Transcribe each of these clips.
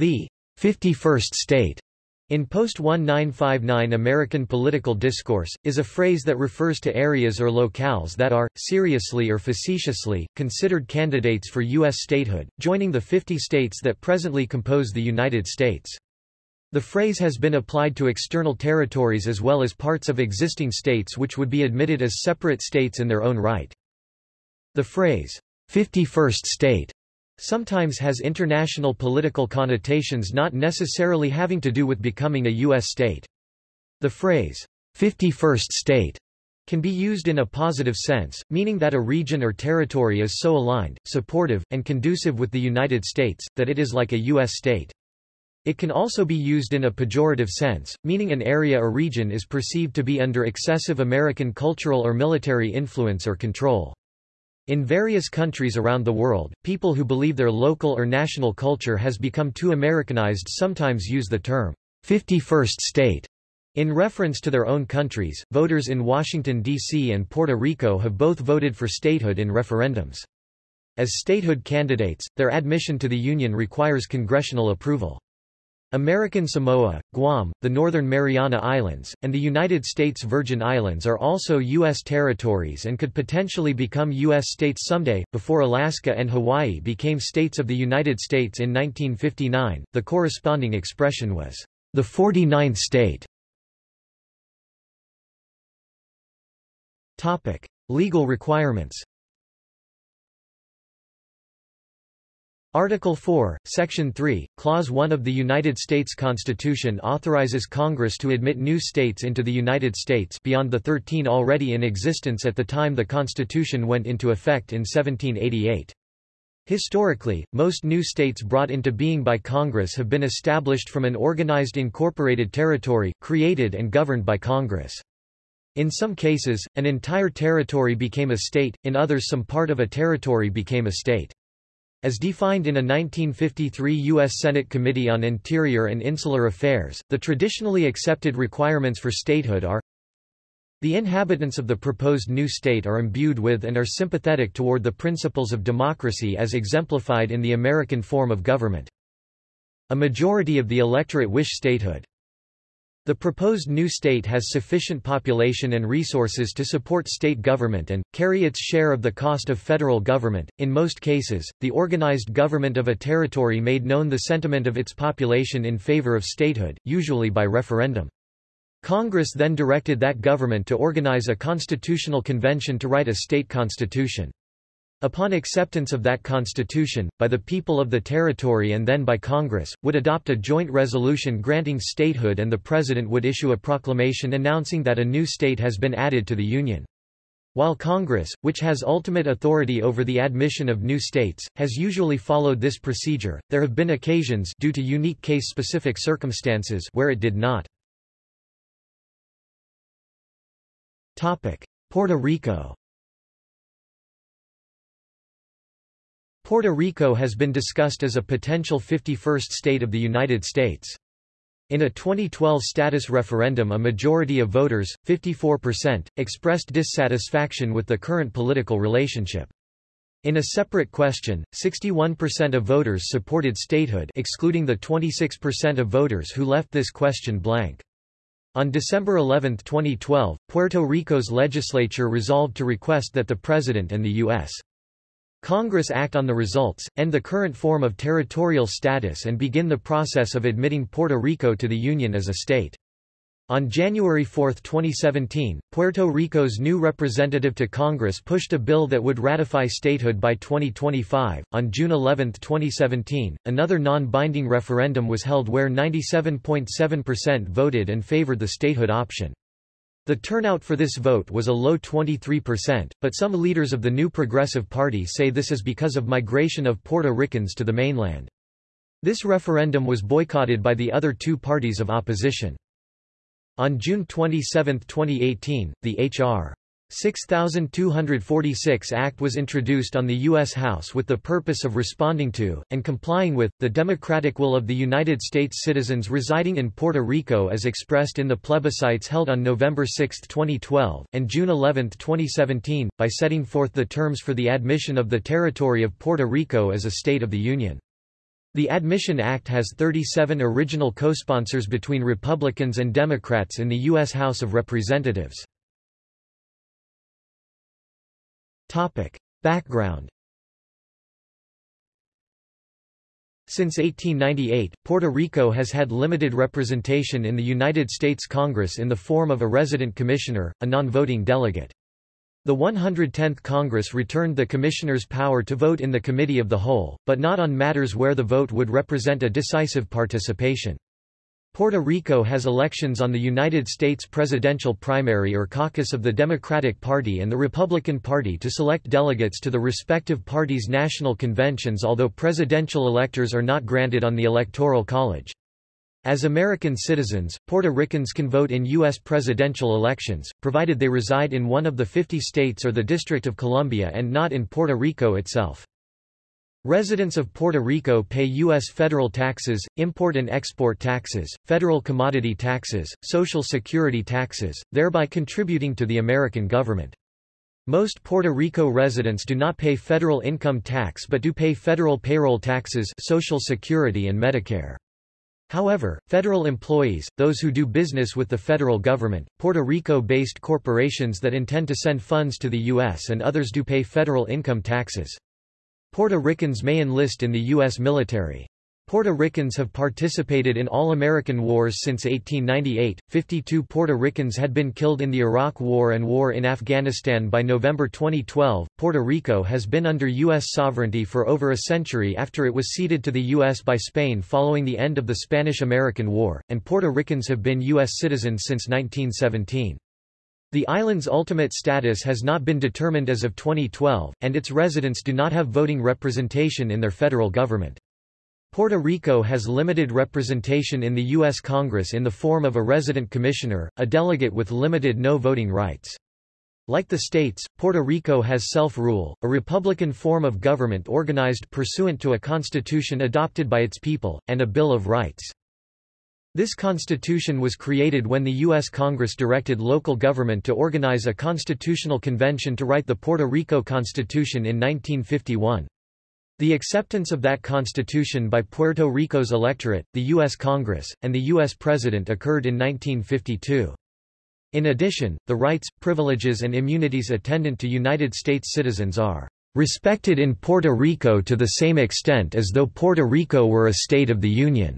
The 51st state in post-1959 American political discourse, is a phrase that refers to areas or locales that are, seriously or facetiously, considered candidates for U.S. statehood, joining the 50 states that presently compose the United States. The phrase has been applied to external territories as well as parts of existing states which would be admitted as separate states in their own right. The phrase, 51st state, sometimes has international political connotations not necessarily having to do with becoming a U.S. state. The phrase, 51st state, can be used in a positive sense, meaning that a region or territory is so aligned, supportive, and conducive with the United States, that it is like a U.S. state. It can also be used in a pejorative sense, meaning an area or region is perceived to be under excessive American cultural or military influence or control. In various countries around the world, people who believe their local or national culture has become too Americanized sometimes use the term 51st state in reference to their own countries. Voters in Washington, D.C. and Puerto Rico have both voted for statehood in referendums. As statehood candidates, their admission to the Union requires congressional approval. American Samoa, Guam, the Northern Mariana Islands, and the United States Virgin Islands are also U.S. territories and could potentially become U.S. states someday. Before Alaska and Hawaii became states of the United States in 1959, the corresponding expression was the 49th state. Topic: Legal requirements. Article 4, Section 3, Clause 1 of the United States Constitution authorizes Congress to admit new states into the United States beyond the 13 already in existence at the time the Constitution went into effect in 1788. Historically, most new states brought into being by Congress have been established from an organized incorporated territory, created and governed by Congress. In some cases, an entire territory became a state, in others some part of a territory became a state. As defined in a 1953 U.S. Senate Committee on Interior and Insular Affairs, the traditionally accepted requirements for statehood are the inhabitants of the proposed new state are imbued with and are sympathetic toward the principles of democracy as exemplified in the American form of government. A majority of the electorate wish statehood. The proposed new state has sufficient population and resources to support state government and, carry its share of the cost of federal government. In most cases, the organized government of a territory made known the sentiment of its population in favor of statehood, usually by referendum. Congress then directed that government to organize a constitutional convention to write a state constitution. Upon acceptance of that constitution, by the people of the territory and then by Congress, would adopt a joint resolution granting statehood and the President would issue a proclamation announcing that a new state has been added to the Union. While Congress, which has ultimate authority over the admission of new states, has usually followed this procedure, there have been occasions due to unique case-specific circumstances where it did not. Puerto Rico Puerto Rico has been discussed as a potential 51st state of the United States. In a 2012 status referendum a majority of voters, 54%, expressed dissatisfaction with the current political relationship. In a separate question, 61% of voters supported statehood excluding the 26% of voters who left this question blank. On December 11, 2012, Puerto Rico's legislature resolved to request that the President and the U.S. Congress act on the results, end the current form of territorial status and begin the process of admitting Puerto Rico to the Union as a state. On January 4, 2017, Puerto Rico's new representative to Congress pushed a bill that would ratify statehood by 2025. On June 11, 2017, another non-binding referendum was held where 97.7% voted and favored the statehood option. The turnout for this vote was a low 23%, but some leaders of the New Progressive Party say this is because of migration of Puerto Ricans to the mainland. This referendum was boycotted by the other two parties of opposition. On June 27, 2018, the H.R. 6246 Act was introduced on the U.S. House with the purpose of responding to, and complying with, the democratic will of the United States citizens residing in Puerto Rico as expressed in the plebiscites held on November 6, 2012, and June 11, 2017, by setting forth the terms for the admission of the territory of Puerto Rico as a State of the Union. The Admission Act has 37 original co-sponsors between Republicans and Democrats in the U.S. House of Representatives. Background Since 1898, Puerto Rico has had limited representation in the United States Congress in the form of a resident commissioner, a non-voting delegate. The 110th Congress returned the commissioners power to vote in the Committee of the Whole, but not on matters where the vote would represent a decisive participation. Puerto Rico has elections on the United States presidential primary or caucus of the Democratic Party and the Republican Party to select delegates to the respective parties' national conventions although presidential electors are not granted on the Electoral College. As American citizens, Puerto Ricans can vote in U.S. presidential elections, provided they reside in one of the 50 states or the District of Columbia and not in Puerto Rico itself. Residents of Puerto Rico pay U.S. federal taxes, import and export taxes, federal commodity taxes, social security taxes, thereby contributing to the American government. Most Puerto Rico residents do not pay federal income tax but do pay federal payroll taxes Social Security and Medicare. However, federal employees, those who do business with the federal government, Puerto Rico-based corporations that intend to send funds to the U.S. and others do pay federal income taxes. Puerto Ricans may enlist in the U.S. military. Puerto Ricans have participated in all American wars since 1898. 52 Puerto Ricans had been killed in the Iraq War and war in Afghanistan by November 2012. Puerto Rico has been under U.S. sovereignty for over a century after it was ceded to the U.S. by Spain following the end of the Spanish American War, and Puerto Ricans have been U.S. citizens since 1917. The island's ultimate status has not been determined as of 2012, and its residents do not have voting representation in their federal government. Puerto Rico has limited representation in the U.S. Congress in the form of a resident commissioner, a delegate with limited no voting rights. Like the states, Puerto Rico has self-rule, a republican form of government organized pursuant to a constitution adopted by its people, and a Bill of Rights. This constitution was created when the U.S. Congress directed local government to organize a constitutional convention to write the Puerto Rico Constitution in 1951. The acceptance of that constitution by Puerto Rico's electorate, the U.S. Congress, and the U.S. President occurred in 1952. In addition, the rights, privileges and immunities attendant to United States citizens are respected in Puerto Rico to the same extent as though Puerto Rico were a state of the Union.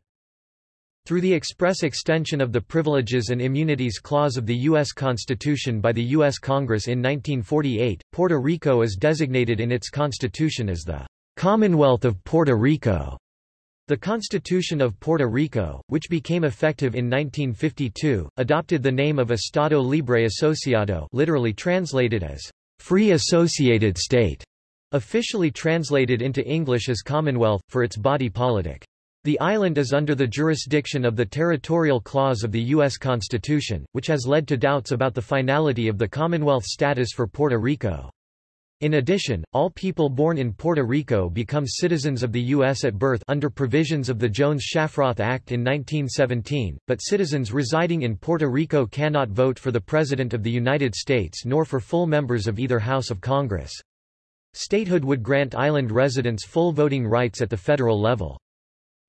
Through the express extension of the Privileges and Immunities Clause of the U.S. Constitution by the U.S. Congress in 1948, Puerto Rico is designated in its constitution as the Commonwealth of Puerto Rico. The Constitution of Puerto Rico, which became effective in 1952, adopted the name of Estado Libre Asociado literally translated as Free Associated State, officially translated into English as Commonwealth, for its body politic. The island is under the jurisdiction of the Territorial Clause of the U.S. Constitution, which has led to doubts about the finality of the Commonwealth status for Puerto Rico. In addition, all people born in Puerto Rico become citizens of the U.S. at birth under provisions of the Jones-Shafroth Act in 1917, but citizens residing in Puerto Rico cannot vote for the President of the United States nor for full members of either House of Congress. Statehood would grant island residents full voting rights at the federal level.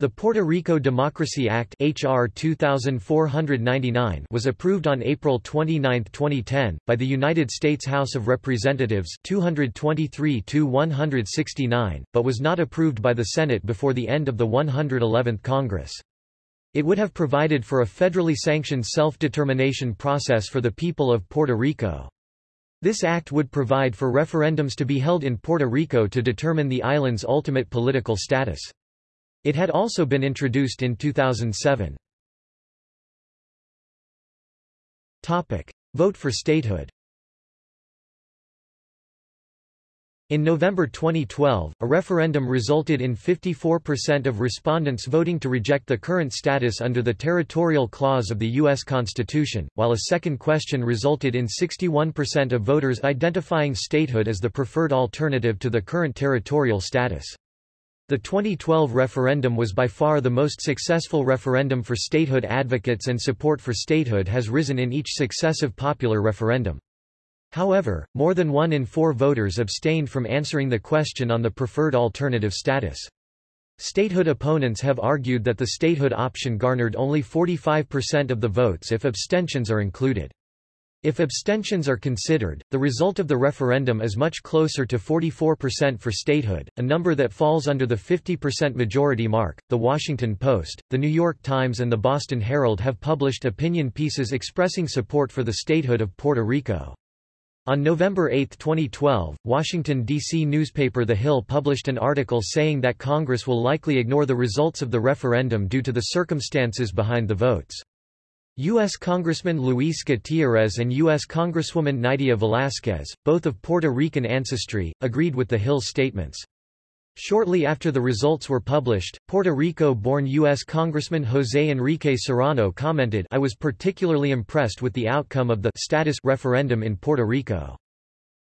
The Puerto Rico Democracy Act HR 2499 was approved on April 29, 2010, by the United States House of Representatives 223-169, but was not approved by the Senate before the end of the 111th Congress. It would have provided for a federally sanctioned self-determination process for the people of Puerto Rico. This act would provide for referendums to be held in Puerto Rico to determine the island's ultimate political status. It had also been introduced in 2007. Topic. Vote for statehood In November 2012, a referendum resulted in 54% of respondents voting to reject the current status under the Territorial Clause of the U.S. Constitution, while a second question resulted in 61% of voters identifying statehood as the preferred alternative to the current territorial status. The 2012 referendum was by far the most successful referendum for statehood advocates and support for statehood has risen in each successive popular referendum. However, more than one in four voters abstained from answering the question on the preferred alternative status. Statehood opponents have argued that the statehood option garnered only 45% of the votes if abstentions are included. If abstentions are considered, the result of the referendum is much closer to 44% for statehood, a number that falls under the 50% majority mark. The Washington Post, The New York Times, and the Boston Herald have published opinion pieces expressing support for the statehood of Puerto Rico. On November 8, 2012, Washington, D.C. newspaper The Hill published an article saying that Congress will likely ignore the results of the referendum due to the circumstances behind the votes. U.S. Congressman Luis Gutierrez and U.S. Congresswoman Nydia Velázquez, both of Puerto Rican ancestry, agreed with the Hill's statements. Shortly after the results were published, Puerto Rico-born U.S. Congressman José Enrique Serrano commented I was particularly impressed with the outcome of the status referendum in Puerto Rico.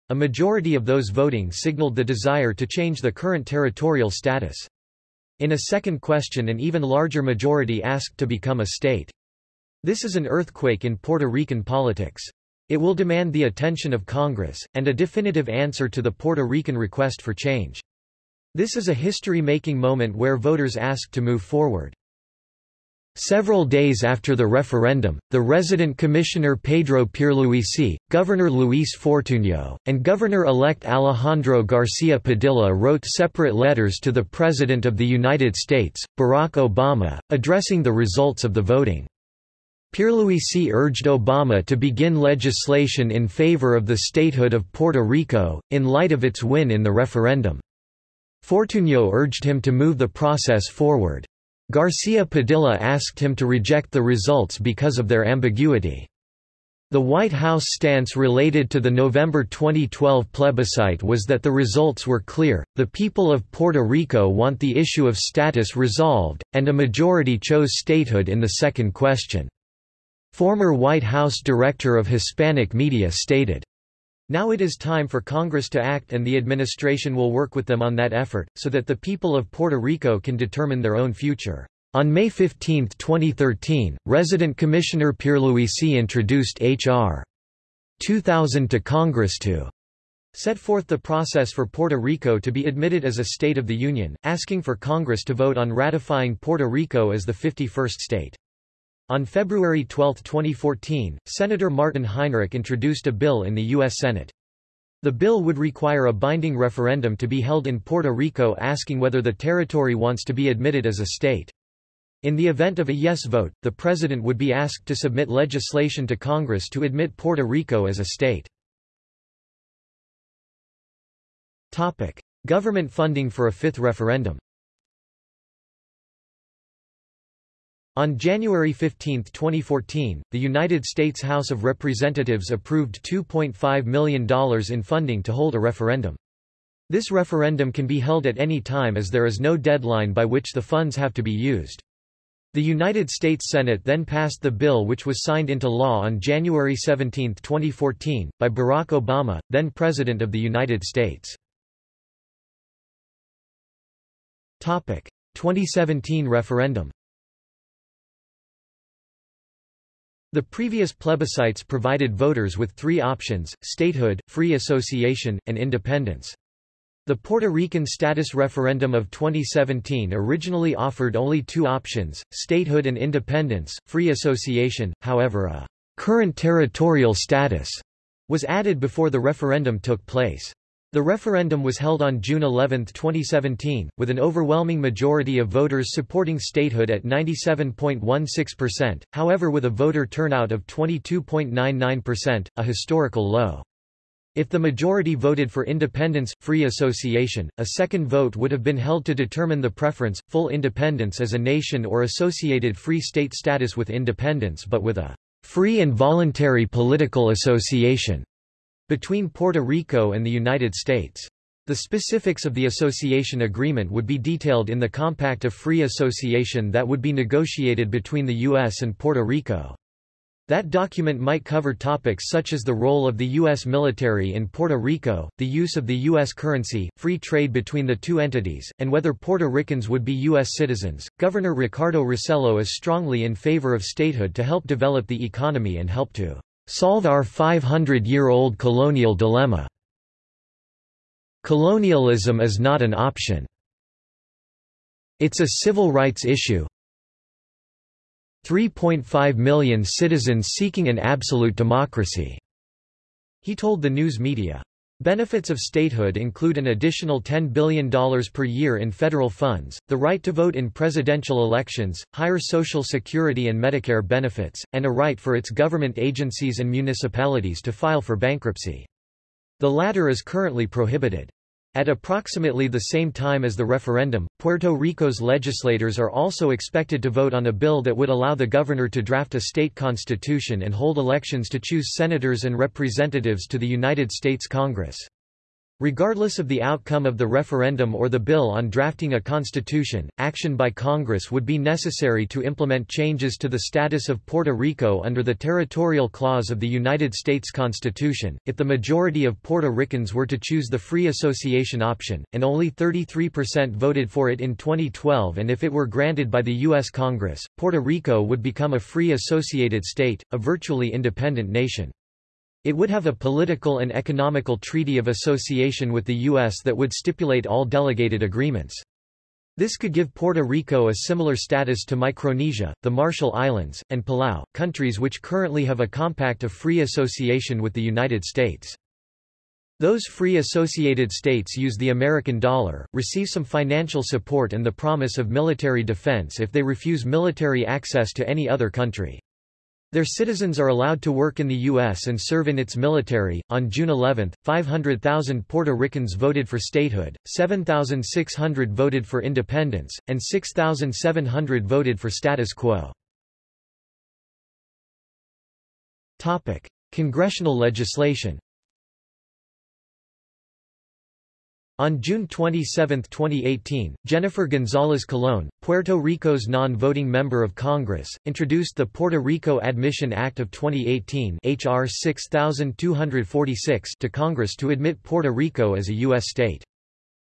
A majority of those voting signaled the desire to change the current territorial status. In a second question an even larger majority asked to become a state. This is an earthquake in Puerto Rican politics. It will demand the attention of Congress, and a definitive answer to the Puerto Rican request for change. This is a history-making moment where voters ask to move forward. Several days after the referendum, the resident commissioner Pedro Pierluisi, Governor Luis Fortuño, and Governor-elect Alejandro Garcia Padilla wrote separate letters to the President of the United States, Barack Obama, addressing the results of the voting. Pierluisi urged Obama to begin legislation in favor of the statehood of Puerto Rico, in light of its win in the referendum. Fortuño urged him to move the process forward. Garcia Padilla asked him to reject the results because of their ambiguity. The White House stance related to the November 2012 plebiscite was that the results were clear, the people of Puerto Rico want the issue of status resolved, and a majority chose statehood in the second question. Former White House Director of Hispanic Media stated, now it is time for Congress to act and the administration will work with them on that effort, so that the people of Puerto Rico can determine their own future. On May 15, 2013, Resident Commissioner Pierluisi introduced H.R. 2000 to Congress to set forth the process for Puerto Rico to be admitted as a state of the Union, asking for Congress to vote on ratifying Puerto Rico as the 51st state. On February 12, 2014, Senator Martin Heinrich introduced a bill in the U.S. Senate. The bill would require a binding referendum to be held in Puerto Rico asking whether the territory wants to be admitted as a state. In the event of a yes vote, the president would be asked to submit legislation to Congress to admit Puerto Rico as a state. Topic. Government funding for a fifth referendum On January 15, 2014, the United States House of Representatives approved $2.5 million in funding to hold a referendum. This referendum can be held at any time as there is no deadline by which the funds have to be used. The United States Senate then passed the bill which was signed into law on January 17, 2014, by Barack Obama, then President of the United States. 2017 referendum The previous plebiscites provided voters with three options, statehood, free association, and independence. The Puerto Rican status referendum of 2017 originally offered only two options, statehood and independence, free association, however a current territorial status was added before the referendum took place. The referendum was held on June 11, 2017, with an overwhelming majority of voters supporting statehood at 97.16%, however with a voter turnout of 22.99%, a historical low. If the majority voted for independence, free association, a second vote would have been held to determine the preference, full independence as a nation or associated free state status with independence but with a free and voluntary political association between Puerto Rico and the United States. The specifics of the association agreement would be detailed in the Compact of Free Association that would be negotiated between the U.S. and Puerto Rico. That document might cover topics such as the role of the U.S. military in Puerto Rico, the use of the U.S. currency, free trade between the two entities, and whether Puerto Ricans would be U.S. citizens. Governor Ricardo Rossello is strongly in favor of statehood to help develop the economy and help to Solve our 500-year-old colonial dilemma. Colonialism is not an option. It's a civil rights issue. 3.5 million citizens seeking an absolute democracy, he told the news media. Benefits of statehood include an additional $10 billion per year in federal funds, the right to vote in presidential elections, higher Social Security and Medicare benefits, and a right for its government agencies and municipalities to file for bankruptcy. The latter is currently prohibited. At approximately the same time as the referendum, Puerto Rico's legislators are also expected to vote on a bill that would allow the governor to draft a state constitution and hold elections to choose senators and representatives to the United States Congress. Regardless of the outcome of the referendum or the bill on drafting a constitution, action by Congress would be necessary to implement changes to the status of Puerto Rico under the Territorial Clause of the United States Constitution. If the majority of Puerto Ricans were to choose the free association option, and only 33% voted for it in 2012 and if it were granted by the U.S. Congress, Puerto Rico would become a free associated state, a virtually independent nation. It would have a political and economical treaty of association with the U.S. that would stipulate all delegated agreements. This could give Puerto Rico a similar status to Micronesia, the Marshall Islands, and Palau, countries which currently have a compact of free association with the United States. Those free associated states use the American dollar, receive some financial support and the promise of military defense if they refuse military access to any other country. Their citizens are allowed to work in the U.S. and serve in its military. On June 11, 500,000 Puerto Ricans voted for statehood, 7,600 voted for independence, and 6,700 voted for status quo. Topic: Congressional legislation. On June 27, 2018, Jennifer Gonzalez Colon, Puerto Rico's non-voting member of Congress, introduced the Puerto Rico Admission Act of 2018 HR 6246 to Congress to admit Puerto Rico as a U.S. state.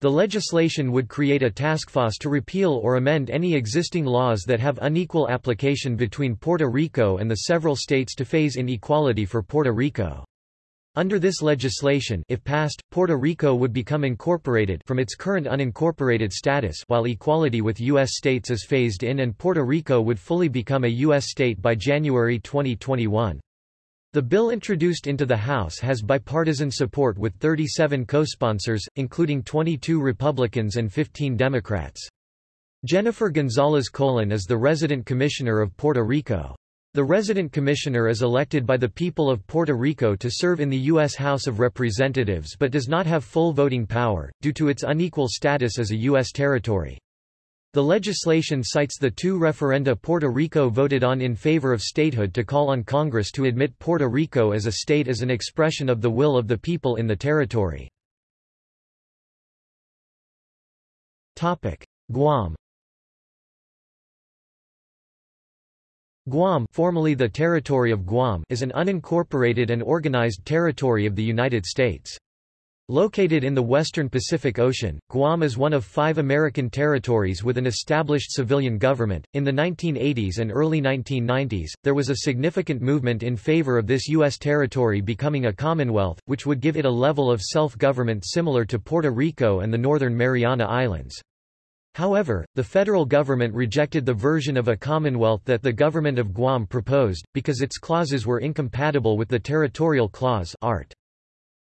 The legislation would create a task force to repeal or amend any existing laws that have unequal application between Puerto Rico and the several states to phase in equality for Puerto Rico. Under this legislation if passed, Puerto Rico would become incorporated from its current unincorporated status while equality with U.S. states is phased in and Puerto Rico would fully become a U.S. state by January 2021. The bill introduced into the House has bipartisan support with 37 co-sponsors, including 22 Republicans and 15 Democrats. Jennifer Gonzalez Colon is the resident commissioner of Puerto Rico. The resident commissioner is elected by the people of Puerto Rico to serve in the U.S. House of Representatives but does not have full voting power, due to its unequal status as a U.S. territory. The legislation cites the two referenda Puerto Rico voted on in favor of statehood to call on Congress to admit Puerto Rico as a state as an expression of the will of the people in the territory. Guam Guam formerly the Territory of Guam is an unincorporated and organized territory of the United States. Located in the western Pacific Ocean, Guam is one of five American territories with an established civilian government. In the 1980s and early 1990s, there was a significant movement in favor of this U.S. territory becoming a commonwealth, which would give it a level of self-government similar to Puerto Rico and the Northern Mariana Islands. However, the federal government rejected the version of a commonwealth that the government of Guam proposed, because its clauses were incompatible with the territorial clause art.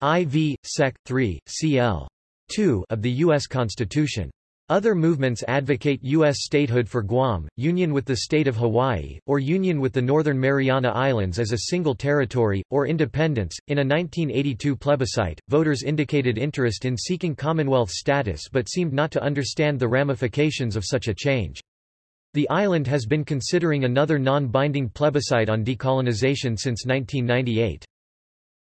IV, Sec. 3, cl. 2 of the U.S. Constitution. Other movements advocate U.S. statehood for Guam, union with the state of Hawaii, or union with the Northern Mariana Islands as a single territory, or independence. In a 1982 plebiscite, voters indicated interest in seeking Commonwealth status but seemed not to understand the ramifications of such a change. The island has been considering another non-binding plebiscite on decolonization since 1998.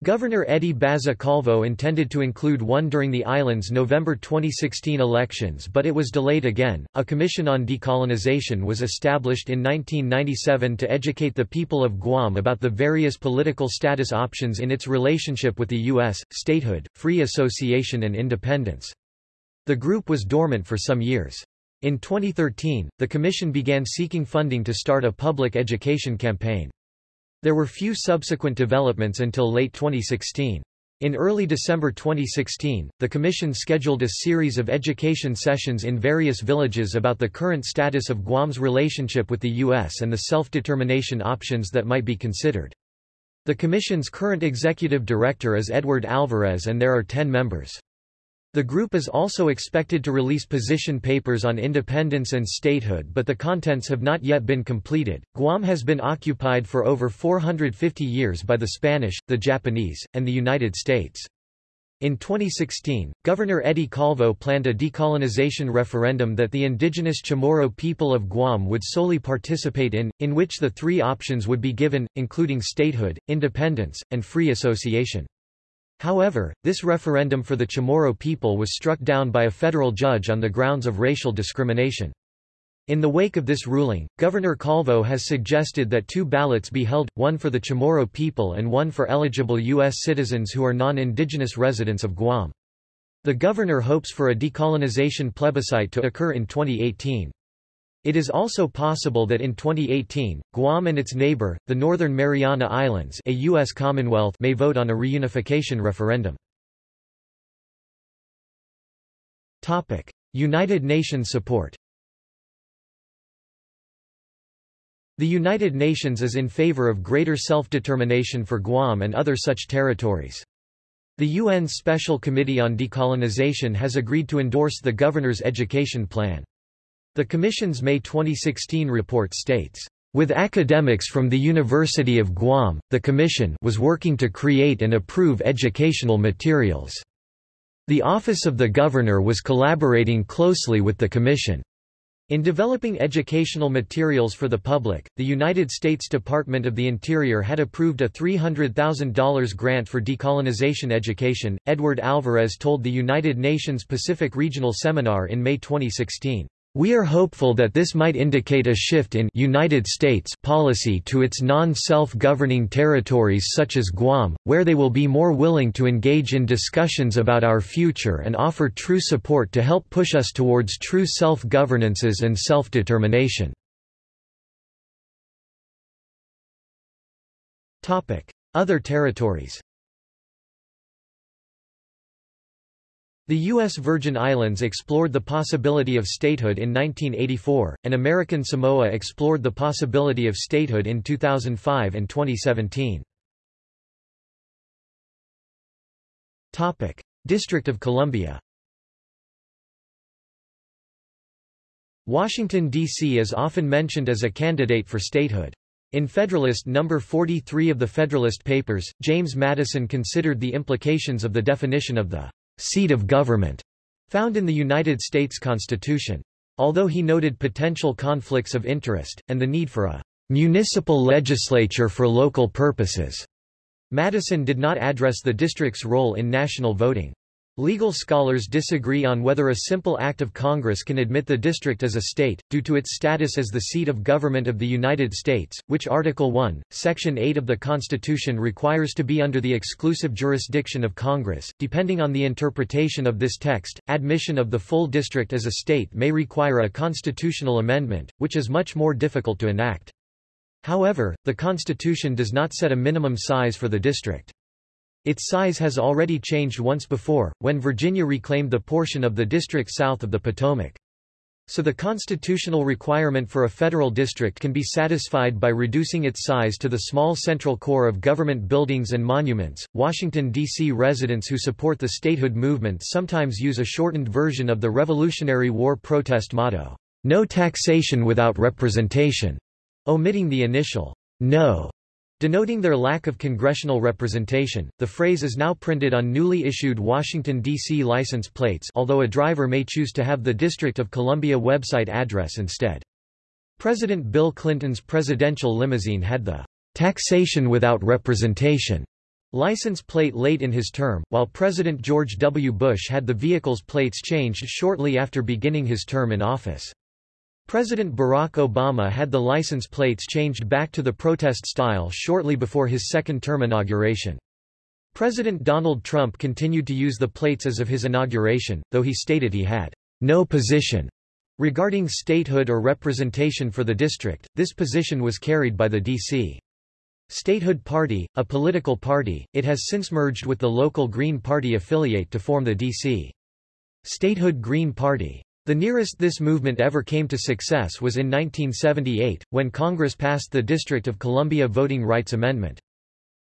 Governor Eddie Baza Calvo intended to include one during the island's November 2016 elections but it was delayed again. A commission on decolonization was established in 1997 to educate the people of Guam about the various political status options in its relationship with the U.S., statehood, free association and independence. The group was dormant for some years. In 2013, the commission began seeking funding to start a public education campaign. There were few subsequent developments until late 2016. In early December 2016, the Commission scheduled a series of education sessions in various villages about the current status of Guam's relationship with the U.S. and the self-determination options that might be considered. The Commission's current executive director is Edward Alvarez and there are ten members. The group is also expected to release position papers on independence and statehood but the contents have not yet been completed. Guam has been occupied for over 450 years by the Spanish, the Japanese, and the United States. In 2016, Governor Eddie Calvo planned a decolonization referendum that the indigenous Chamorro people of Guam would solely participate in, in which the three options would be given, including statehood, independence, and free association. However, this referendum for the Chamorro people was struck down by a federal judge on the grounds of racial discrimination. In the wake of this ruling, Governor Calvo has suggested that two ballots be held, one for the Chamorro people and one for eligible U.S. citizens who are non-indigenous residents of Guam. The governor hopes for a decolonization plebiscite to occur in 2018. It is also possible that in 2018, Guam and its neighbor, the Northern Mariana Islands a U.S. Commonwealth may vote on a reunification referendum. United Nations support The United Nations is in favor of greater self-determination for Guam and other such territories. The UN Special Committee on Decolonization has agreed to endorse the Governor's Education Plan. The Commission's May 2016 report states, with academics from the University of Guam, the Commission was working to create and approve educational materials. The Office of the Governor was collaborating closely with the Commission. In developing educational materials for the public, the United States Department of the Interior had approved a $300,000 grant for decolonization education. Edward Alvarez told the United Nations Pacific Regional Seminar in May 2016. We are hopeful that this might indicate a shift in United States policy to its non-self-governing territories such as Guam, where they will be more willing to engage in discussions about our future and offer true support to help push us towards true self-governances and self-determination. Other territories The U.S. Virgin Islands explored the possibility of statehood in 1984, and American Samoa explored the possibility of statehood in 2005 and 2017. District of Columbia Washington, D.C. is often mentioned as a candidate for statehood. In Federalist No. 43 of the Federalist Papers, James Madison considered the implications of the definition of the seat of government, found in the United States Constitution. Although he noted potential conflicts of interest, and the need for a municipal legislature for local purposes, Madison did not address the district's role in national voting. Legal scholars disagree on whether a simple act of Congress can admit the district as a state, due to its status as the seat of government of the United States, which Article 1, Section 8 of the Constitution requires to be under the exclusive jurisdiction of Congress. Depending on the interpretation of this text, admission of the full district as a state may require a constitutional amendment, which is much more difficult to enact. However, the Constitution does not set a minimum size for the district. Its size has already changed once before, when Virginia reclaimed the portion of the district south of the Potomac. So the constitutional requirement for a federal district can be satisfied by reducing its size to the small central core of government buildings and monuments. Washington, D.C. residents who support the statehood movement sometimes use a shortened version of the Revolutionary War protest motto, No taxation without representation, omitting the initial no Denoting their lack of congressional representation, the phrase is now printed on newly issued Washington, D.C. license plates although a driver may choose to have the District of Columbia website address instead. President Bill Clinton's presidential limousine had the taxation without representation license plate late in his term, while President George W. Bush had the vehicle's plates changed shortly after beginning his term in office. President Barack Obama had the license plates changed back to the protest style shortly before his second-term inauguration. President Donald Trump continued to use the plates as of his inauguration, though he stated he had no position regarding statehood or representation for the district. This position was carried by the D.C. Statehood Party, a political party, it has since merged with the local Green Party affiliate to form the D.C. Statehood Green Party. The nearest this movement ever came to success was in 1978, when Congress passed the District of Columbia Voting Rights Amendment.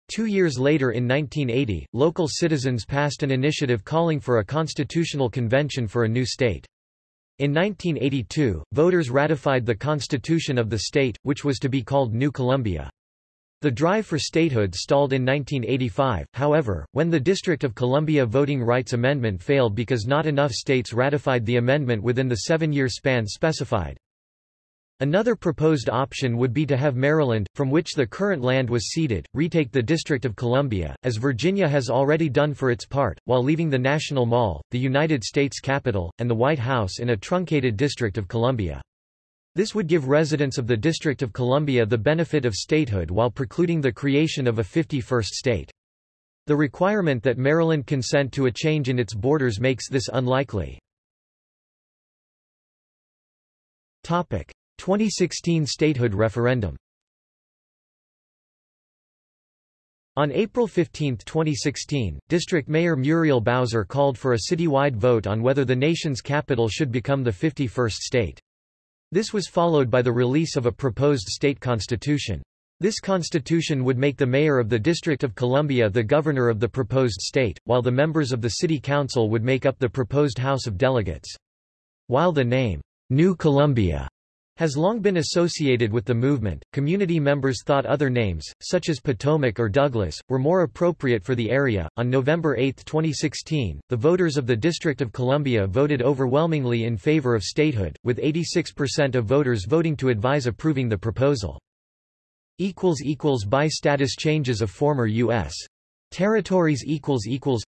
Two years later in 1980, local citizens passed an initiative calling for a constitutional convention for a new state. In 1982, voters ratified the constitution of the state, which was to be called New Columbia. The drive for statehood stalled in 1985, however, when the District of Columbia Voting Rights Amendment failed because not enough states ratified the amendment within the seven-year span specified. Another proposed option would be to have Maryland, from which the current land was ceded, retake the District of Columbia, as Virginia has already done for its part, while leaving the National Mall, the United States Capitol, and the White House in a truncated District of Columbia. This would give residents of the District of Columbia the benefit of statehood while precluding the creation of a 51st state. The requirement that Maryland consent to a change in its borders makes this unlikely. 2016 statehood referendum On April 15, 2016, District Mayor Muriel Bowser called for a citywide vote on whether the nation's capital should become the 51st state. This was followed by the release of a proposed state constitution. This constitution would make the mayor of the District of Columbia the governor of the proposed state, while the members of the city council would make up the proposed House of Delegates. While the name, New Columbia, has long been associated with the movement. Community members thought other names, such as Potomac or Douglas, were more appropriate for the area. On November 8, 2016, the voters of the District of Columbia voted overwhelmingly in favor of statehood, with 86% of voters voting to advise approving the proposal. equals equals by status changes of former US territories equals equals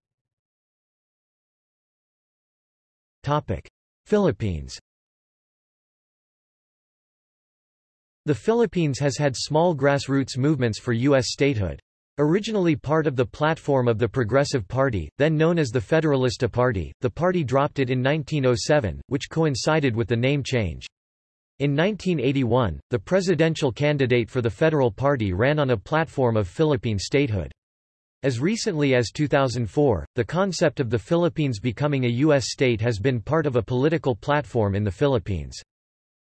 Topic: Philippines The Philippines has had small grassroots movements for U.S. statehood. Originally part of the platform of the Progressive Party, then known as the Federalista Party, the party dropped it in 1907, which coincided with the name change. In 1981, the presidential candidate for the Federal Party ran on a platform of Philippine statehood. As recently as 2004, the concept of the Philippines becoming a U.S. state has been part of a political platform in the Philippines.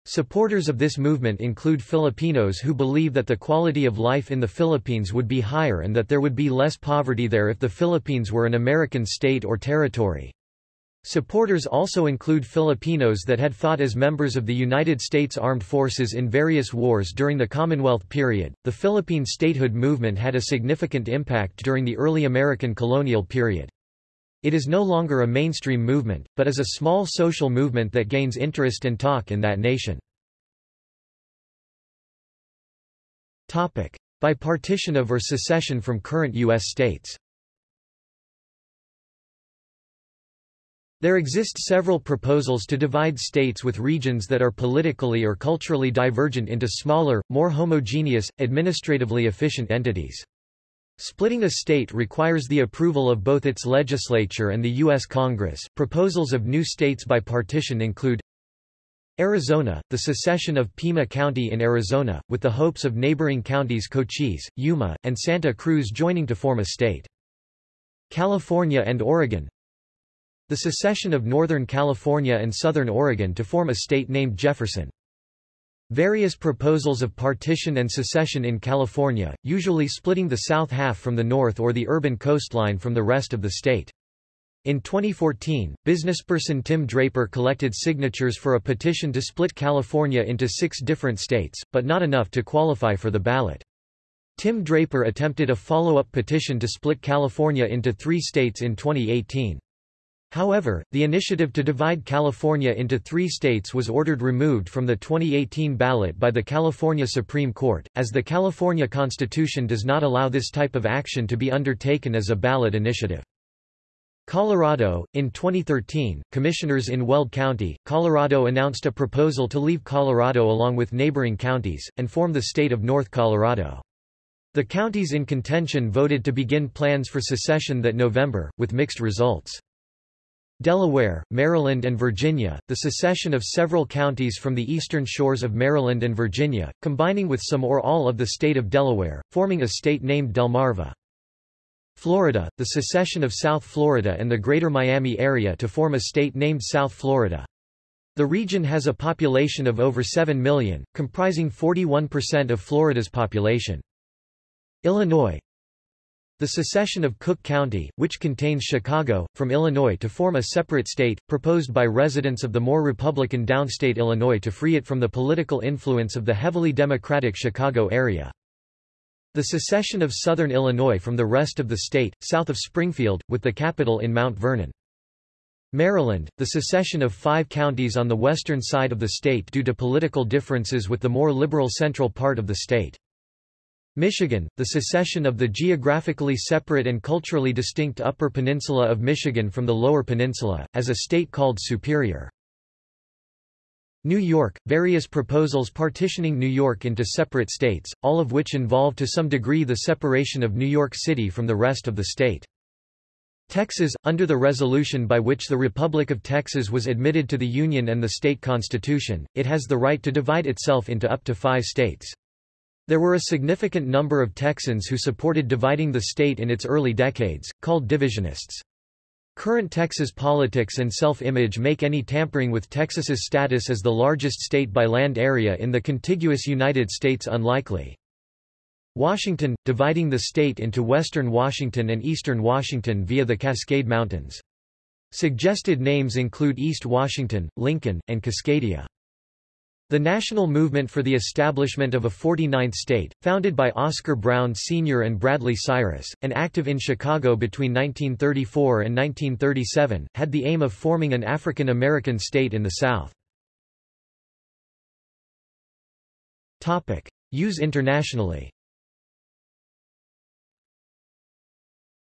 Supporters of this movement include Filipinos who believe that the quality of life in the Philippines would be higher and that there would be less poverty there if the Philippines were an American state or territory. Supporters also include Filipinos that had fought as members of the United States Armed Forces in various wars during the Commonwealth period. The Philippine statehood movement had a significant impact during the early American colonial period. It is no longer a mainstream movement, but is a small social movement that gains interest and talk in that nation. By partition of or secession from current U.S. states There exist several proposals to divide states with regions that are politically or culturally divergent into smaller, more homogeneous, administratively efficient entities. Splitting a state requires the approval of both its legislature and the U.S. Congress. Proposals of new states by partition include Arizona, the secession of Pima County in Arizona, with the hopes of neighboring counties Cochise, Yuma, and Santa Cruz joining to form a state. California and Oregon The secession of Northern California and Southern Oregon to form a state named Jefferson. Various proposals of partition and secession in California, usually splitting the south half from the north or the urban coastline from the rest of the state. In 2014, businessperson Tim Draper collected signatures for a petition to split California into six different states, but not enough to qualify for the ballot. Tim Draper attempted a follow-up petition to split California into three states in 2018. However, the initiative to divide California into three states was ordered removed from the 2018 ballot by the California Supreme Court, as the California Constitution does not allow this type of action to be undertaken as a ballot initiative. Colorado, in 2013, commissioners in Weld County, Colorado announced a proposal to leave Colorado along with neighboring counties, and form the state of North Colorado. The counties in contention voted to begin plans for secession that November, with mixed results. Delaware, Maryland and Virginia, the secession of several counties from the eastern shores of Maryland and Virginia, combining with some or all of the state of Delaware, forming a state named Delmarva. Florida, the secession of South Florida and the Greater Miami area to form a state named South Florida. The region has a population of over 7 million, comprising 41% of Florida's population. Illinois, the secession of Cook County, which contains Chicago, from Illinois to form a separate state, proposed by residents of the more Republican downstate Illinois to free it from the political influence of the heavily Democratic Chicago area. The secession of southern Illinois from the rest of the state, south of Springfield, with the capital in Mount Vernon. Maryland, the secession of five counties on the western side of the state due to political differences with the more liberal central part of the state. Michigan, the secession of the geographically separate and culturally distinct Upper Peninsula of Michigan from the Lower Peninsula, as a state called Superior. New York, various proposals partitioning New York into separate states, all of which involve to some degree the separation of New York City from the rest of the state. Texas, under the resolution by which the Republic of Texas was admitted to the Union and the state constitution, it has the right to divide itself into up to five states. There were a significant number of Texans who supported dividing the state in its early decades, called divisionists. Current Texas politics and self-image make any tampering with Texas's status as the largest state by land area in the contiguous United States unlikely. Washington, dividing the state into western Washington and eastern Washington via the Cascade Mountains. Suggested names include East Washington, Lincoln, and Cascadia. The national movement for the establishment of a 49th state, founded by Oscar Brown Sr. and Bradley Cyrus, and active in Chicago between 1934 and 1937, had the aim of forming an African American state in the South. Use internationally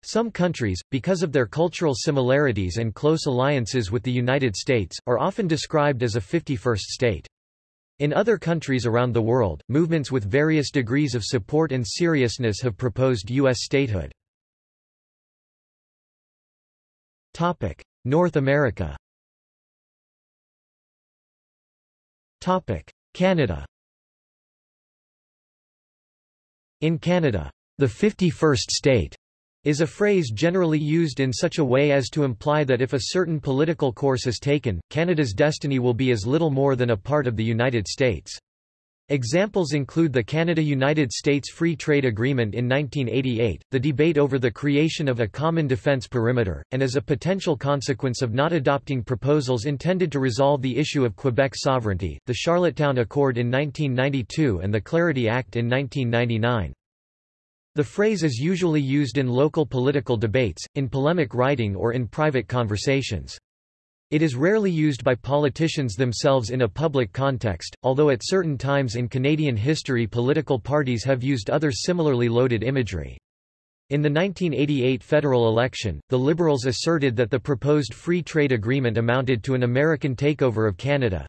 Some countries, because of their cultural similarities and close alliances with the United States, are often described as a 51st state. In other countries around the world, movements with various degrees of support and seriousness have proposed U.S. statehood. North America Canada In Canada, the 51st state is a phrase generally used in such a way as to imply that if a certain political course is taken, Canada's destiny will be as little more than a part of the United States. Examples include the Canada-United States Free Trade Agreement in 1988, the debate over the creation of a common defence perimeter, and as a potential consequence of not adopting proposals intended to resolve the issue of Quebec sovereignty, the Charlottetown Accord in 1992 and the Clarity Act in 1999. The phrase is usually used in local political debates, in polemic writing or in private conversations. It is rarely used by politicians themselves in a public context, although at certain times in Canadian history political parties have used other similarly loaded imagery. In the 1988 federal election, the Liberals asserted that the proposed free trade agreement amounted to an American takeover of Canada,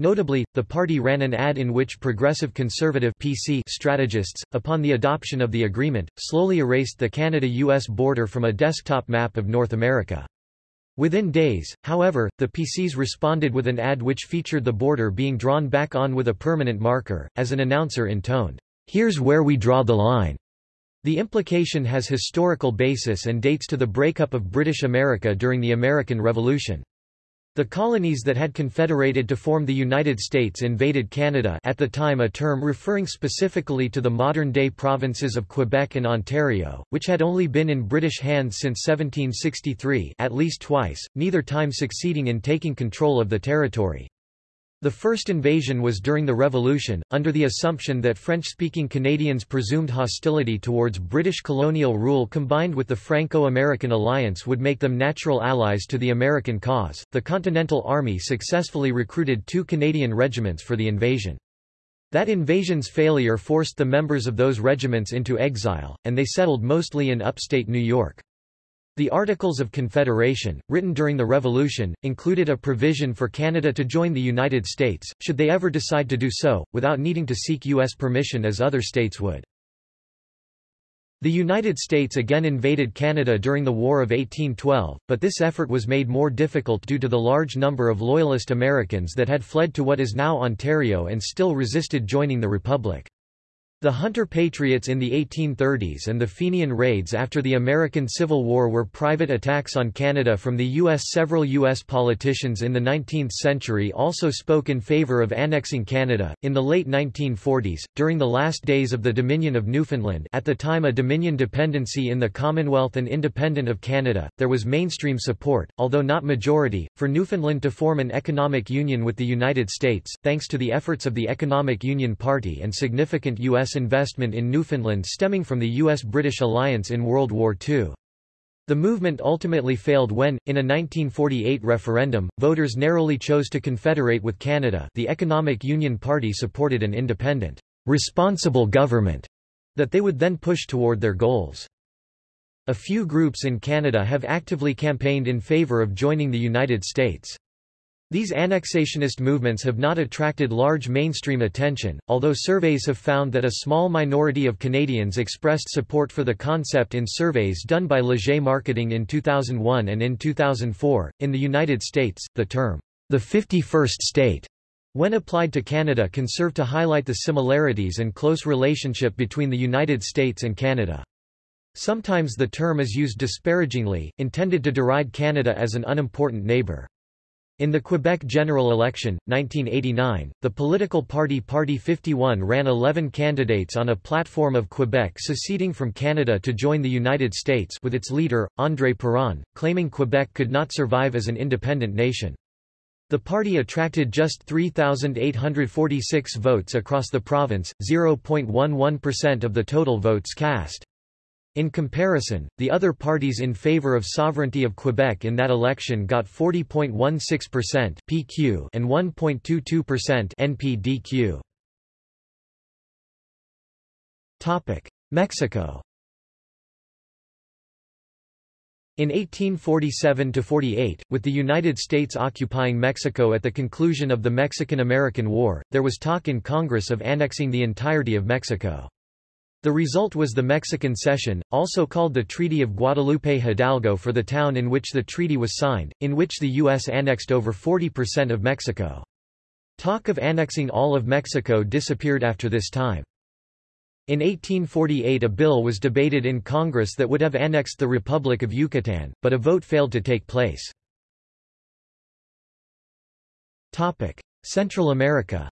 Notably, the party ran an ad in which progressive conservative PC strategists, upon the adoption of the agreement, slowly erased the Canada-US border from a desktop map of North America. Within days, however, the PCs responded with an ad which featured the border being drawn back on with a permanent marker, as an announcer intoned, "'Here's where we draw the line'". The implication has historical basis and dates to the breakup of British America during the American Revolution. The colonies that had confederated to form the United States invaded Canada at the time a term referring specifically to the modern-day provinces of Quebec and Ontario, which had only been in British hands since 1763 at least twice, neither time succeeding in taking control of the territory. The first invasion was during the Revolution, under the assumption that French-speaking Canadians' presumed hostility towards British colonial rule combined with the Franco-American alliance would make them natural allies to the American cause. The Continental Army successfully recruited two Canadian regiments for the invasion. That invasion's failure forced the members of those regiments into exile, and they settled mostly in upstate New York. The Articles of Confederation, written during the Revolution, included a provision for Canada to join the United States, should they ever decide to do so, without needing to seek U.S. permission as other states would. The United States again invaded Canada during the War of 1812, but this effort was made more difficult due to the large number of Loyalist Americans that had fled to what is now Ontario and still resisted joining the Republic. The Hunter Patriots in the 1830s and the Fenian raids after the American Civil War were private attacks on Canada from the U.S. Several U.S. politicians in the 19th century also spoke in favour of annexing Canada. In the late 1940s, during the last days of the Dominion of Newfoundland at the time a Dominion dependency in the Commonwealth and independent of Canada, there was mainstream support, although not majority, for Newfoundland to form an economic union with the United States, thanks to the efforts of the Economic Union Party and significant U.S. U.S. investment in Newfoundland stemming from the U.S.-British alliance in World War II. The movement ultimately failed when, in a 1948 referendum, voters narrowly chose to confederate with Canada the Economic Union Party supported an independent, responsible government that they would then push toward their goals. A few groups in Canada have actively campaigned in favour of joining the United States. These annexationist movements have not attracted large mainstream attention, although surveys have found that a small minority of Canadians expressed support for the concept in surveys done by Leger Marketing in 2001 and in 2004. In the United States, the term, the 51st state, when applied to Canada can serve to highlight the similarities and close relationship between the United States and Canada. Sometimes the term is used disparagingly, intended to deride Canada as an unimportant neighbor. In the Quebec general election, 1989, the political party Party 51 ran 11 candidates on a platform of Quebec seceding from Canada to join the United States with its leader, André Perron, claiming Quebec could not survive as an independent nation. The party attracted just 3,846 votes across the province, 0.11% of the total votes cast. In comparison, the other parties in favor of sovereignty of Quebec in that election got 40.16% PQ and 1.22% NPDQ. Topic: Mexico. In 1847–48, with the United States occupying Mexico at the conclusion of the Mexican–American War, there was talk in Congress of annexing the entirety of Mexico. The result was the Mexican Cession, also called the Treaty of Guadalupe Hidalgo for the town in which the treaty was signed, in which the U.S. annexed over 40% of Mexico. Talk of annexing all of Mexico disappeared after this time. In 1848 a bill was debated in Congress that would have annexed the Republic of Yucatan, but a vote failed to take place. Central America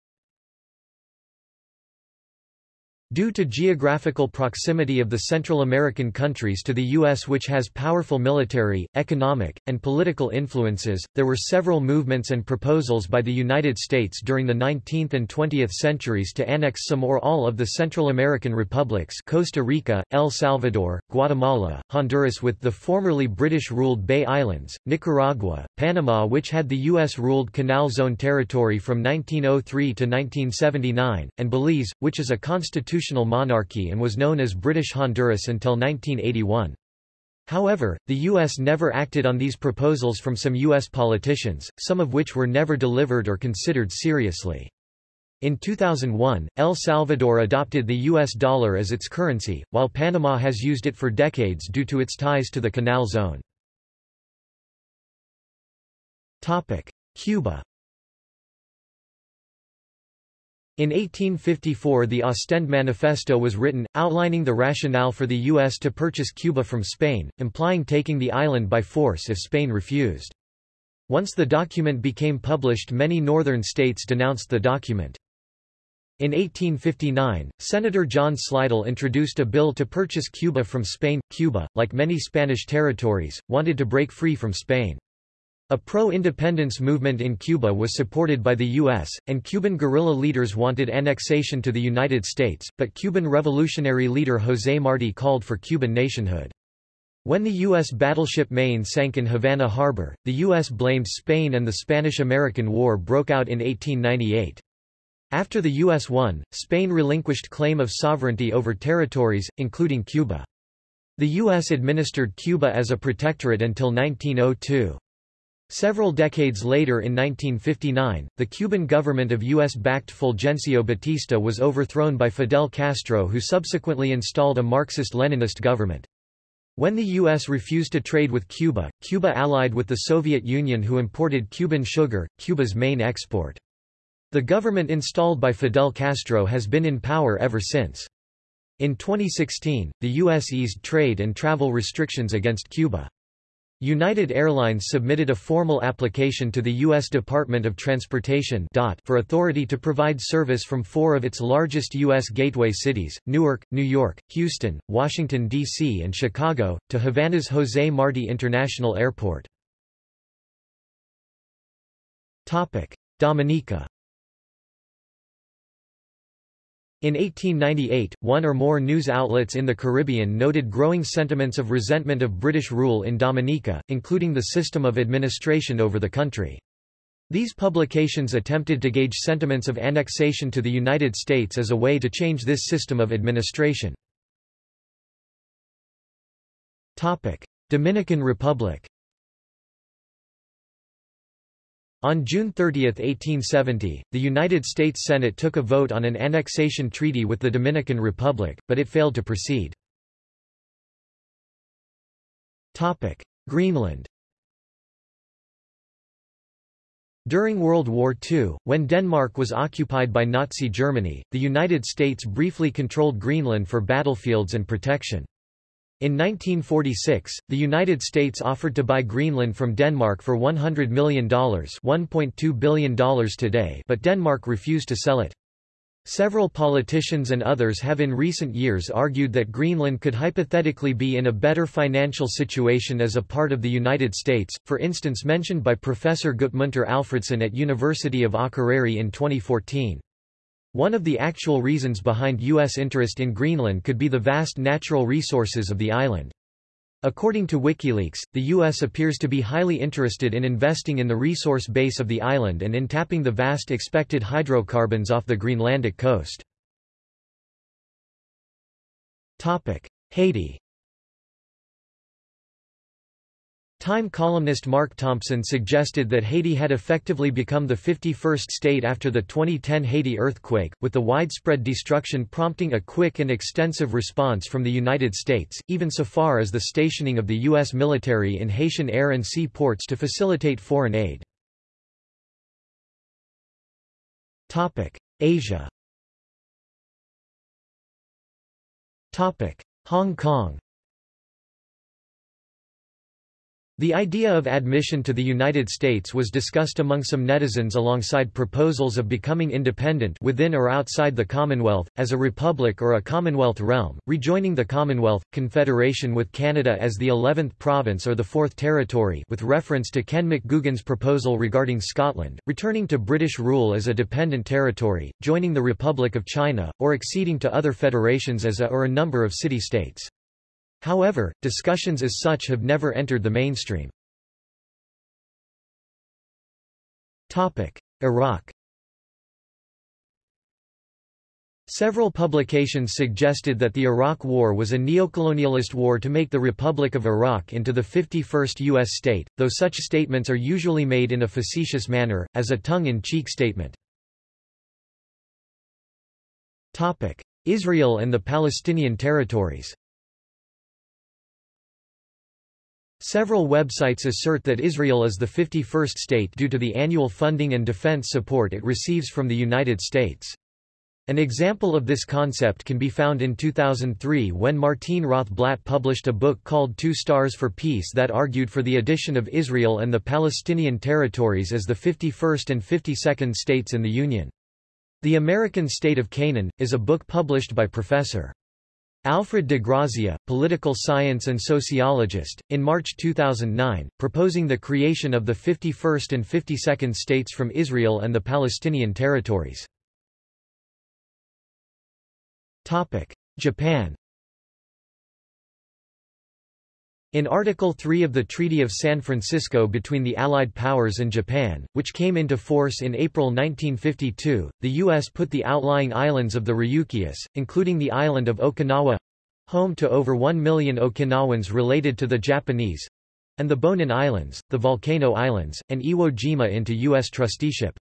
Due to geographical proximity of the Central American countries to the U.S. which has powerful military, economic, and political influences, there were several movements and proposals by the United States during the 19th and 20th centuries to annex some or all of the Central American republics Costa Rica, El Salvador, Guatemala, Honduras with the formerly British-ruled Bay Islands, Nicaragua, Panama which had the U.S.-ruled Canal Zone territory from 1903 to 1979, and Belize, which is a constitutional constitutional monarchy and was known as British Honduras until 1981. However, the U.S. never acted on these proposals from some U.S. politicians, some of which were never delivered or considered seriously. In 2001, El Salvador adopted the U.S. dollar as its currency, while Panama has used it for decades due to its ties to the Canal Zone. Cuba in 1854 the Ostend Manifesto was written, outlining the rationale for the U.S. to purchase Cuba from Spain, implying taking the island by force if Spain refused. Once the document became published many northern states denounced the document. In 1859, Senator John Slidell introduced a bill to purchase Cuba from Spain. Cuba, like many Spanish territories, wanted to break free from Spain. A pro-independence movement in Cuba was supported by the U.S., and Cuban guerrilla leaders wanted annexation to the United States, but Cuban revolutionary leader José Martí called for Cuban nationhood. When the U.S. battleship Maine sank in Havana Harbor, the U.S. blamed Spain and the Spanish–American War broke out in 1898. After the U.S. won, Spain relinquished claim of sovereignty over territories, including Cuba. The U.S. administered Cuba as a protectorate until 1902. Several decades later in 1959, the Cuban government of U.S.-backed Fulgencio Batista was overthrown by Fidel Castro who subsequently installed a Marxist-Leninist government. When the U.S. refused to trade with Cuba, Cuba allied with the Soviet Union who imported Cuban sugar, Cuba's main export. The government installed by Fidel Castro has been in power ever since. In 2016, the U.S. eased trade and travel restrictions against Cuba. United Airlines submitted a formal application to the U.S. Department of Transportation for authority to provide service from four of its largest U.S. gateway cities, Newark, New York, Houston, Washington, D.C. and Chicago, to Havana's José Martí International Airport. Dominica In 1898, one or more news outlets in the Caribbean noted growing sentiments of resentment of British rule in Dominica, including the system of administration over the country. These publications attempted to gauge sentiments of annexation to the United States as a way to change this system of administration. Dominican Republic On June 30, 1870, the United States Senate took a vote on an annexation treaty with the Dominican Republic, but it failed to proceed. Topic: Greenland During World War II, when Denmark was occupied by Nazi Germany, the United States briefly controlled Greenland for battlefields and protection. In 1946, the United States offered to buy Greenland from Denmark for $100 million $1.2 billion today but Denmark refused to sell it. Several politicians and others have in recent years argued that Greenland could hypothetically be in a better financial situation as a part of the United States, for instance mentioned by Professor Gudmundur Alfredsson at University of Akureyri in 2014. One of the actual reasons behind U.S. interest in Greenland could be the vast natural resources of the island. According to WikiLeaks, the U.S. appears to be highly interested in investing in the resource base of the island and in tapping the vast expected hydrocarbons off the Greenlandic coast. Haiti Time columnist Mark Thompson suggested that Haiti had effectively become the 51st state after the 2010 Haiti earthquake, with the widespread destruction prompting a quick and extensive response from the United States, even so far as the stationing of the U.S. military in Haitian air and sea ports to facilitate foreign aid. Asia Hong Kong The idea of admission to the United States was discussed among some netizens alongside proposals of becoming independent within or outside the Commonwealth, as a republic or a Commonwealth realm, rejoining the Commonwealth, confederation with Canada as the 11th province or the 4th territory with reference to Ken McGoogan's proposal regarding Scotland, returning to British rule as a dependent territory, joining the Republic of China, or acceding to other federations as a or a number of city-states. However, discussions as such have never entered the mainstream. Iraq Several publications suggested that the Iraq War was a neocolonialist war to make the Republic of Iraq into the 51st U.S. state, though such statements are usually made in a facetious manner, as a tongue-in-cheek statement. Israel and the Palestinian territories Several websites assert that Israel is the 51st state due to the annual funding and defense support it receives from the United States. An example of this concept can be found in 2003 when Martine Rothblatt published a book called Two Stars for Peace that argued for the addition of Israel and the Palestinian territories as the 51st and 52nd states in the Union. The American State of Canaan, is a book published by Professor. Alfred de Grazia, political science and sociologist, in March 2009, proposing the creation of the 51st and 52nd states from Israel and the Palestinian territories. Japan In Article 3 of the Treaty of San Francisco between the Allied powers and Japan, which came into force in April 1952, the U.S. put the outlying islands of the Ryukyus, including the island of Okinawa home to over 1 million Okinawans related to the Japanese and the Bonin Islands, the Volcano Islands, and Iwo Jima into U.S. trusteeship.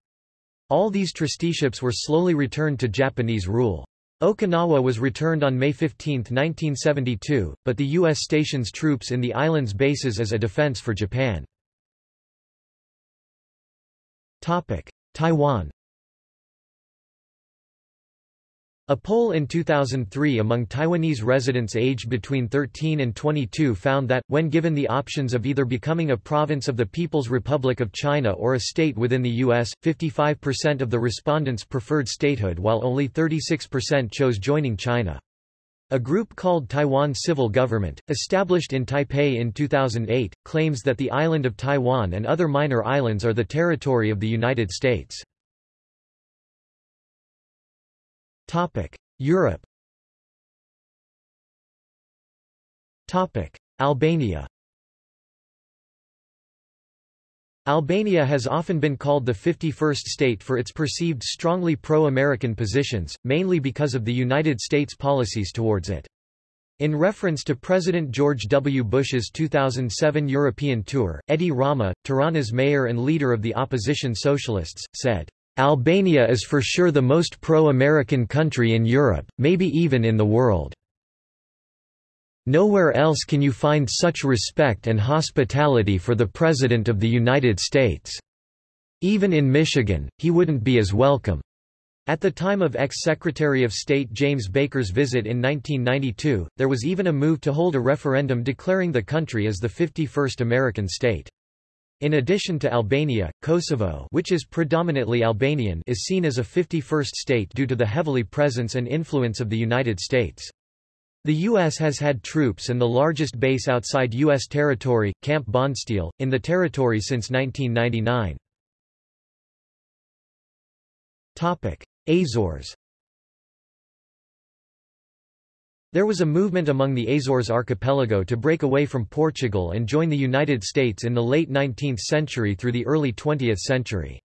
All these trusteeships were slowly returned to Japanese rule. Okinawa was returned on May 15, 1972, but the U.S. stations troops in the island's bases as a defense for Japan. Taiwan A poll in 2003 among Taiwanese residents aged between 13 and 22 found that, when given the options of either becoming a province of the People's Republic of China or a state within the U.S., 55% of the respondents preferred statehood while only 36% chose joining China. A group called Taiwan Civil Government, established in Taipei in 2008, claims that the island of Taiwan and other minor islands are the territory of the United States. Europe Albania Albania has often been called the 51st state for its perceived strongly pro-American positions, mainly because of the United States policies towards it. In reference to President George W. Bush's 2007 European tour, Edi Rama, Tirana's mayor and leader of the opposition socialists, said, Albania is for sure the most pro-American country in Europe, maybe even in the world. Nowhere else can you find such respect and hospitality for the President of the United States. Even in Michigan, he wouldn't be as welcome. At the time of ex-Secretary of State James Baker's visit in 1992, there was even a move to hold a referendum declaring the country as the 51st American state. In addition to Albania, Kosovo which is predominantly Albanian is seen as a 51st state due to the heavily presence and influence of the United States. The U.S. has had troops and the largest base outside U.S. territory, Camp Bondsteel, in the territory since 1999. Azores There was a movement among the Azores archipelago to break away from Portugal and join the United States in the late 19th century through the early 20th century.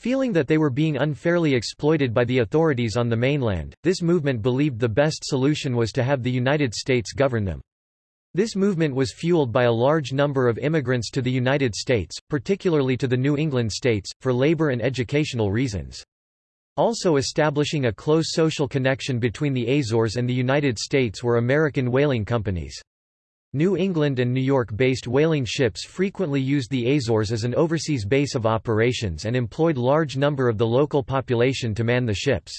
Feeling that they were being unfairly exploited by the authorities on the mainland, this movement believed the best solution was to have the United States govern them. This movement was fueled by a large number of immigrants to the United States, particularly to the New England states, for labor and educational reasons. Also establishing a close social connection between the Azores and the United States were American whaling companies. New England and New York-based whaling ships frequently used the Azores as an overseas base of operations and employed large number of the local population to man the ships.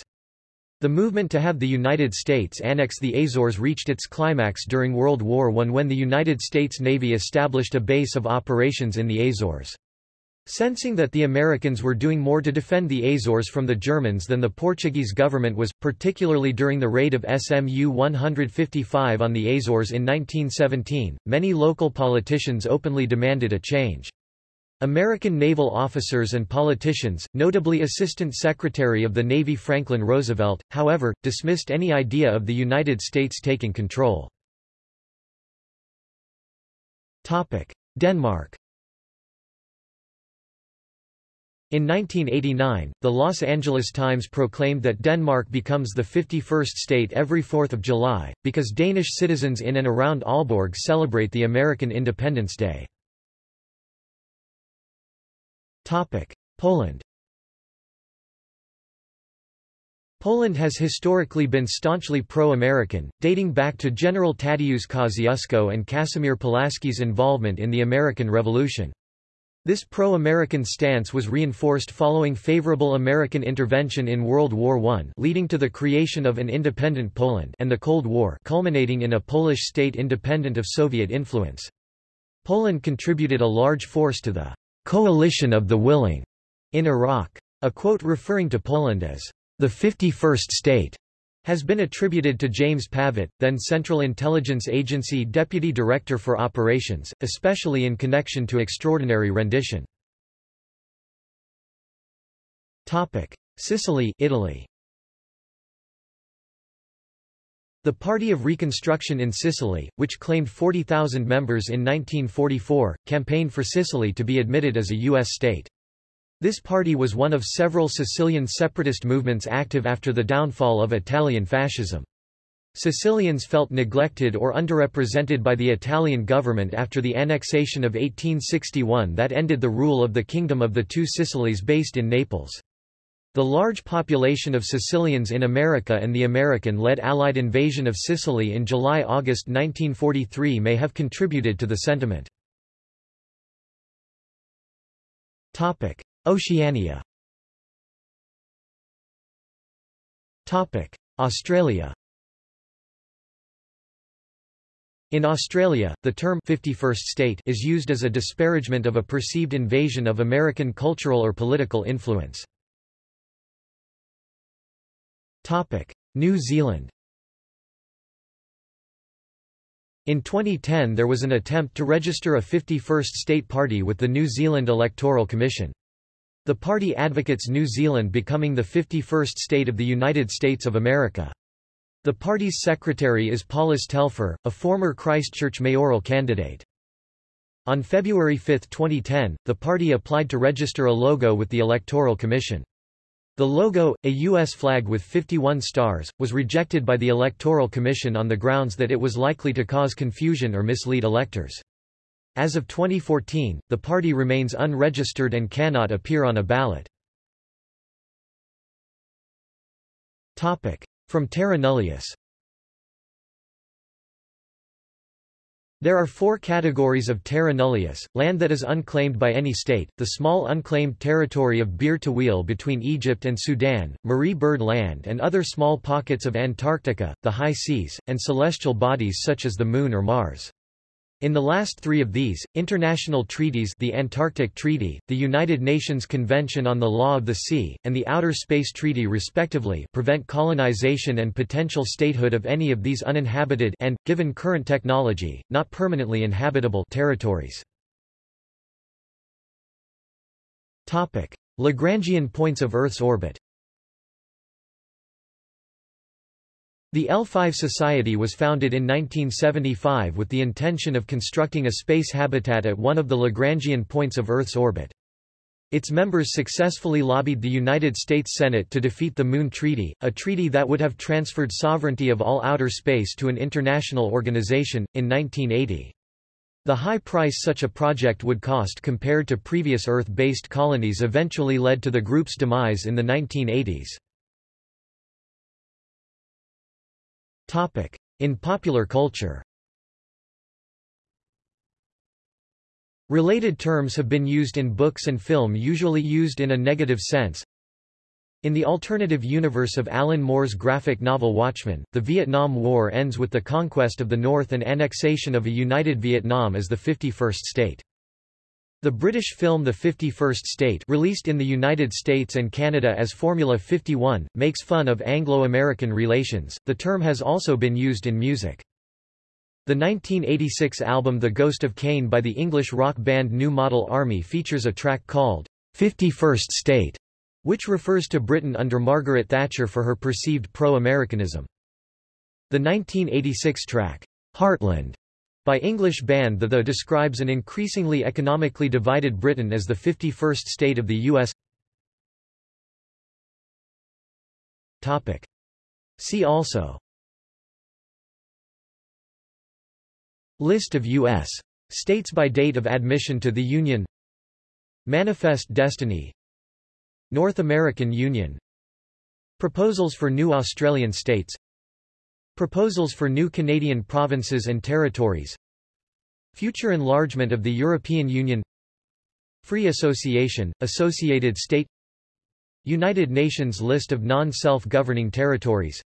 The movement to have the United States annex the Azores reached its climax during World War I when the United States Navy established a base of operations in the Azores. Sensing that the Americans were doing more to defend the Azores from the Germans than the Portuguese government was, particularly during the raid of SMU 155 on the Azores in 1917, many local politicians openly demanded a change. American naval officers and politicians, notably Assistant Secretary of the Navy Franklin Roosevelt, however, dismissed any idea of the United States taking control. Denmark In 1989, the Los Angeles Times proclaimed that Denmark becomes the 51st state every 4th of July, because Danish citizens in and around Aalborg celebrate the American Independence Day. Poland Poland has historically been staunchly pro-American, dating back to General Tadeusz Kosciuszko and Casimir Pulaski's involvement in the American Revolution. This pro-American stance was reinforced following favorable American intervention in World War I leading to the creation of an independent Poland and the Cold War culminating in a Polish state independent of Soviet influence. Poland contributed a large force to the «coalition of the willing» in Iraq. A quote referring to Poland as «the 51st state» has been attributed to James Pavitt, then Central Intelligence Agency Deputy Director for Operations, especially in connection to extraordinary rendition. Topic: Sicily Italy. The Party of Reconstruction in Sicily, which claimed 40,000 members in 1944, campaigned for Sicily to be admitted as a U.S. state. This party was one of several Sicilian separatist movements active after the downfall of Italian fascism. Sicilians felt neglected or underrepresented by the Italian government after the annexation of 1861 that ended the rule of the Kingdom of the Two Sicilies based in Naples. The large population of Sicilians in America and the American-led Allied invasion of Sicily in July–August 1943 may have contributed to the sentiment. Oceania. Australia. In Australia, the term 51st state is used as a disparagement of a perceived invasion of American cultural or political influence. New Zealand. In 2010 there was an attempt to register a 51st state party with the New Zealand Electoral Commission. The party advocates New Zealand becoming the 51st state of the United States of America. The party's secretary is Paulus Telfer, a former Christchurch mayoral candidate. On February 5, 2010, the party applied to register a logo with the Electoral Commission. The logo, a U.S. flag with 51 stars, was rejected by the Electoral Commission on the grounds that it was likely to cause confusion or mislead electors. As of 2014, the party remains unregistered and cannot appear on a ballot. From terra nullius There are four categories of terra nullius, land that is unclaimed by any state, the small unclaimed territory of Bir Tawil between Egypt and Sudan, Marie Byrd Land and other small pockets of Antarctica, the high seas, and celestial bodies such as the Moon or Mars. In the last three of these, international treaties the Antarctic Treaty, the United Nations Convention on the Law of the Sea, and the Outer Space Treaty respectively prevent colonization and potential statehood of any of these uninhabited and, given current technology, not permanently inhabitable territories. Lagrangian points of Earth's orbit The L5 Society was founded in 1975 with the intention of constructing a space habitat at one of the Lagrangian points of Earth's orbit. Its members successfully lobbied the United States Senate to defeat the Moon Treaty, a treaty that would have transferred sovereignty of all outer space to an international organization, in 1980. The high price such a project would cost compared to previous Earth-based colonies eventually led to the group's demise in the 1980s. In popular culture Related terms have been used in books and film usually used in a negative sense. In the alternative universe of Alan Moore's graphic novel Watchmen, the Vietnam War ends with the conquest of the North and annexation of a united Vietnam as the 51st state. The British film The 51st State released in the United States and Canada as Formula 51, makes fun of Anglo-American relations. The term has also been used in music. The 1986 album The Ghost of Cain by the English rock band New Model Army features a track called 51st State, which refers to Britain under Margaret Thatcher for her perceived pro-Americanism. The 1986 track, Heartland, by English band The The describes an increasingly economically divided Britain as the 51st state of the U.S. Topic. See also List of U.S. states by date of admission to the Union Manifest Destiny North American Union Proposals for new Australian states Proposals for new Canadian provinces and territories. Future enlargement of the European Union. Free Association, Associated State United Nations List of non-self-governing territories.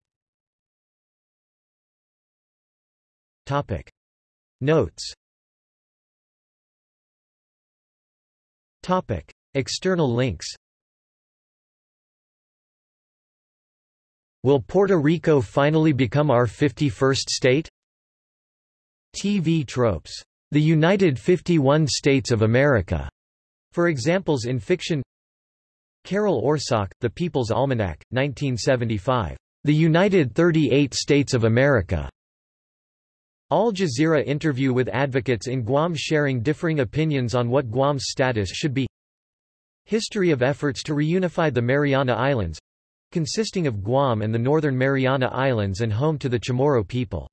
Topic. Notes. Topic. External links Will Puerto Rico finally become our 51st state? TV tropes. The United 51 States of America. For examples in fiction Carol Orsag, The People's Almanac, 1975. The United 38 States of America. Al Jazeera interview with advocates in Guam sharing differing opinions on what Guam's status should be History of efforts to reunify the Mariana Islands consisting of Guam and the Northern Mariana Islands and home to the Chamorro people.